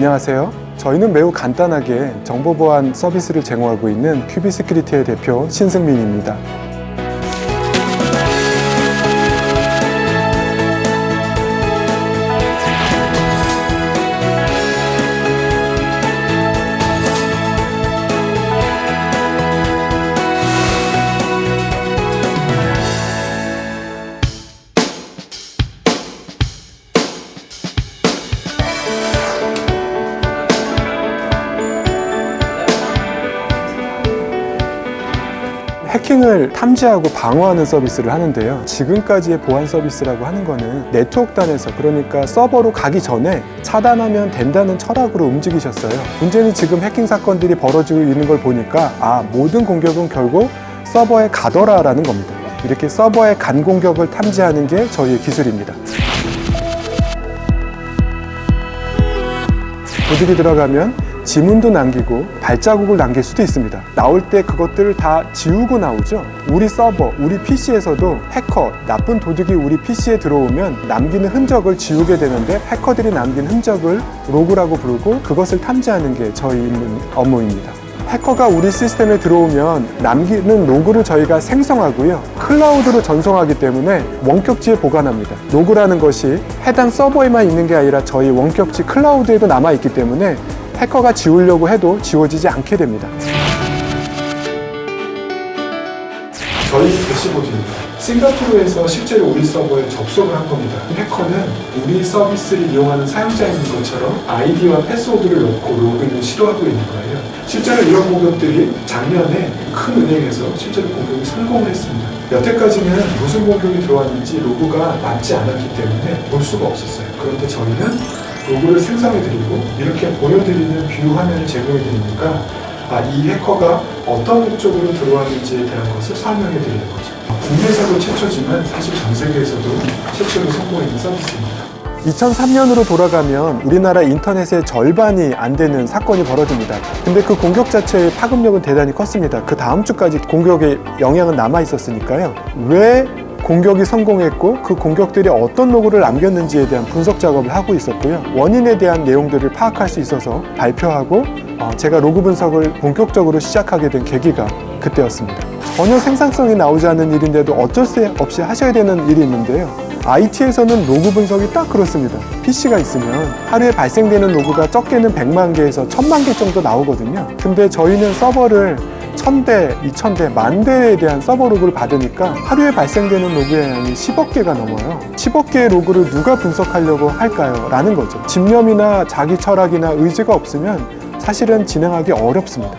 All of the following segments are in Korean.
안녕하세요. 저희는 매우 간단하게 정보 보안 서비스를 제공하고 있는 큐비시큐리티의 대표 신승민입니다. 해킹을 탐지하고 방어하는 서비스를 하는데요. 지금까지의 보안 서비스라고 하는 거는 네트워크 단에서 그러니까 서버로 가기 전에 차단하면 된다는 철학으로 움직이셨어요. 문제는 지금 해킹 사건들이 벌어지고 있는 걸 보니까 아 모든 공격은 결국 서버에 가더라 라는 겁니다. 이렇게 서버에 간 공격을 탐지하는 게 저희의 기술입니다. 도둑이 들어가면 지문도 남기고 발자국을 남길 수도 있습니다. 나올 때 그것들을 다 지우고 나오죠. 우리 서버, 우리 PC에서도 해커, 나쁜 도둑이 우리 PC에 들어오면 남기는 흔적을 지우게 되는데 해커들이 남긴 흔적을 로그라고 부르고 그것을 탐지하는 게 저희 업무입니다. 해커가 우리 시스템에 들어오면 남기는 로그를 저희가 생성하고요. 클라우드로 전송하기 때문에 원격지에 보관합니다. 로그라는 것이 해당 서버에만 있는 게 아니라 저희 원격지 클라우드에도 남아있기 때문에 해커가 지우려고 해도 지워지지 않게 됩니다. 저희 대시보드입니다. 싱가포르에서 실제로 우리 서버에 접속을 한 겁니다. 해커는 우리 서비스를 이용하는 사용자인 것처럼 아이디와 패스워드를 넣고 로그인을 시도하고 있는 거예요. 실제로 이런 공격들이 작년에 큰 은행에서 실제로 공격이 성공을 했습니다. 여태까지는 무슨 공격이 들어왔는지 로그가 남지 않았기 때문에 볼 수가 없었어요. 그런데 저희는 로그를 생성해드리고 이렇게 보여드리는 view 화면을 제공해드리니까 아, 이 해커가 어떤 목적으로 들어왔는지에 대한 것을 설명해 드리는 거죠. 국내에서도 최초지만 사실 전 세계에서도 최초로 성공했는 서비스입니다. 2003년으로 돌아가면 우리나라 인터넷의 절반이 안 되는 사건이 벌어집니다. 근데 그 공격 자체의 파급력은 대단히 컸습니다. 그 다음 주까지 공격의 영향은 남아 있었으니까요. 왜 공격이 성공했고 그 공격들이 어떤 로그를 남겼는지에 대한 분석 작업을 하고 있었고요. 원인에 대한 내용들을 파악할 수 있어서 발표하고 어, 제가 로그 분석을 본격적으로 시작하게 된 계기가 그때였습니다. 전혀 생산성이 나오지 않는 일인데도 어쩔 수 없이 하셔야 되는 일이 있는데요. IT에서는 로그 분석이 딱 그렇습니다. PC가 있으면 하루에 발생되는 로그가 적게는 100만 개에서 1000만 개 정도 나오거든요. 근데 저희는 서버를 1000대, 2000대, 만 대에 대한 서버 로그를 받으니까 하루에 발생되는 로그의 양이 10억 개가 넘어요. 10억 개의 로그를 누가 분석하려고 할까요? 라는 거죠. 집념이나 자기 철학이나 의지가 없으면 사실은 진행하기 어렵습니다.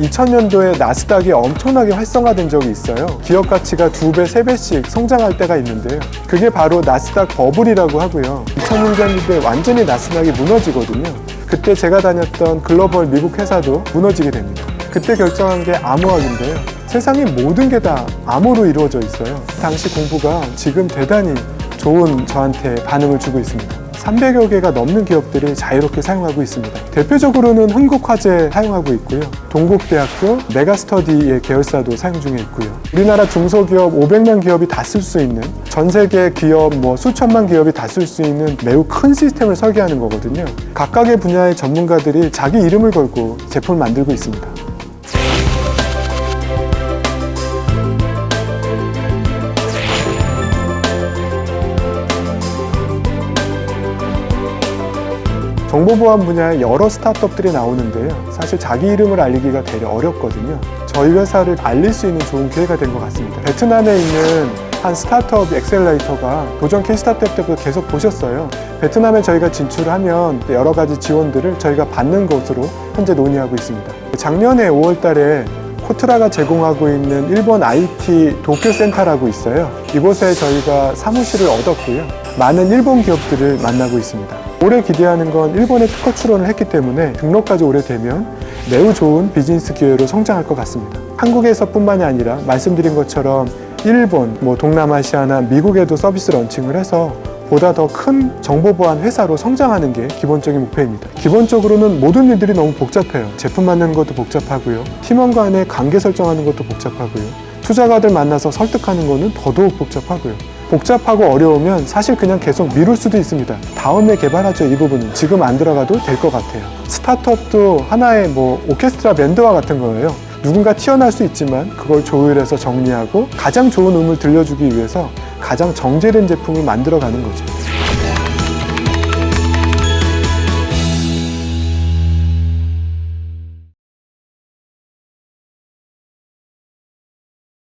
(2000년도에) 나스닥이 엄청나게 활성화된 적이 있어요. 기업 가치가 두 배, 세 배씩 성장할 때가 있는데요. 그게 바로 나스닥 버블이라고 하고요. 2000년대 완전히 나스닥이 무너지거든요. 그때 제가 다녔던 글로벌 미국 회사도 무너지게 됩니다. 그때 결정한 게 암호학인데요. 세상의 모든 게 다 암호로 이루어져 있어요. 당시 공부가 지금 대단히 좋은 저한테 반응을 주고 있습니다 300여 개가 넘는 기업들이 자유롭게 사용하고 있습니다. 대표적으로는 흥국화재 사용하고 있고요. 동국대학교, 메가스터디의 계열사도 사용 중에 있고요. 우리나라 중소기업 500만 기업이 다 쓸 수 있는 전 세계 기업 뭐 수천만 기업이 다 쓸 수 있는 매우 큰 시스템을 설계하는 거거든요. 각각의 분야의 전문가들이 자기 이름을 걸고 제품을 만들고 있습니다. 정보보안 분야에 여러 스타트업들이 나오는데요. 사실 자기 이름을 알리기가 되게 어렵거든요. 저희 회사를 알릴 수 있는 좋은 기회가 된 것 같습니다. 베트남에 있는 한 스타트업 accelerator가 도전 K스타트업 때부터 계속 보셨어요. 베트남에 저희가 진출하면 여러 가지 지원들을 저희가 받는 것으로 현재 논의하고 있습니다. 작년에 5월 달에 코트라가 제공하고 있는 일본 IT 도쿄센터라고 있어요. 이곳에 저희가 사무실을 얻었고요. 많은 일본 기업들을 만나고 있습니다. 올해 기대하는 건 일본에 특허 출원을 했기 때문에 등록까지 오래 되면 매우 좋은 비즈니스 기회로 성장할 것 같습니다. 한국에서 뿐만이 아니라 말씀드린 것처럼 일본, 뭐 동남아시아나 미국에도 서비스 런칭을 해서 보다 더 큰 정보 보안 회사로 성장하는 게 기본적인 목표입니다. 기본적으로는 모든 일들이 너무 복잡해요. 제품 만드는 것도 복잡하고요. 팀원 간의 관계 설정하는 것도 복잡하고요. 투자가들 만나서 설득하는 거는 더더욱 복잡하고요. 복잡하고 어려우면 사실 그냥 계속 미룰 수도 있습니다. 다음에 개발하죠, 이 부분은. 지금 안 들어가도 될 것 같아요. 스타트업도 하나의 뭐 오케스트라 밴드와 같은 거예요. 누군가 튀어날 수 있지만 그걸 조율해서 정리하고 가장 좋은 음을 들려주기 위해서 가장 정제된 제품을 만들어가는 거죠.